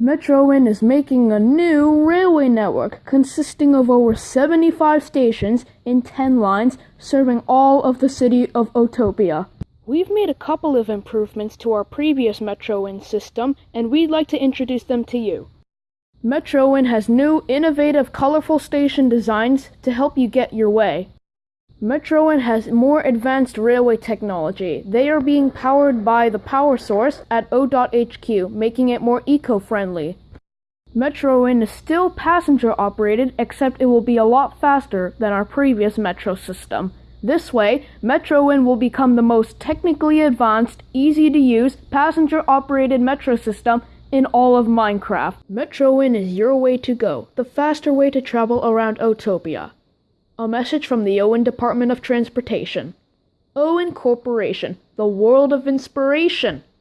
Metroin is making a new railway network consisting of over 75 stations in 10 lines serving all of the city of Otopia. We've made a couple of improvements to our previous Metroin system and we'd like to introduce them to you. Metroin has new, innovative, colorful station designs to help you get your way. Metroin has more advanced railway technology. They are being powered by the power source at O.HQ, making it more eco-friendly. Metroin is still passenger operated, except it will be a lot faster than our previous metro system. This way, Metroin will become the most technically advanced, easy to use, passenger operated metro system in all of Minecraft. Metroin is your way to go, the faster way to travel around Otopia. A message from the Owen Department of Transportation. Owen Corporation, the world of inspiration.